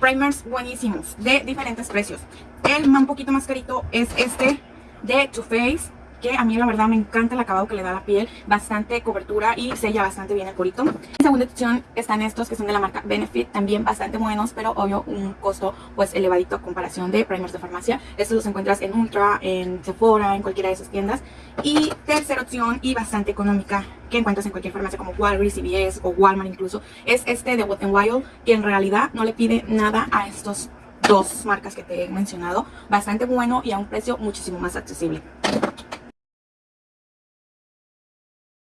primers buenísimos de diferentes precios. El un poquito más carito es este de Too Faced que a mí la verdad me encanta el acabado que le da la piel, bastante cobertura y sella bastante bien el corito. En segunda opción están estos que son de la marca Benefit, también bastante buenos, pero obvio un costo pues elevadito a comparación de primers de farmacia. Estos los encuentras en Ultra, en Sephora, en cualquiera de esas tiendas. Y tercera opción y bastante económica que encuentras en cualquier farmacia como Walgreens, CVS o Walmart incluso, es este de Wet n Wild, que en realidad no le pide nada a estos dos marcas que te he mencionado, bastante bueno y a un precio muchísimo más accesible.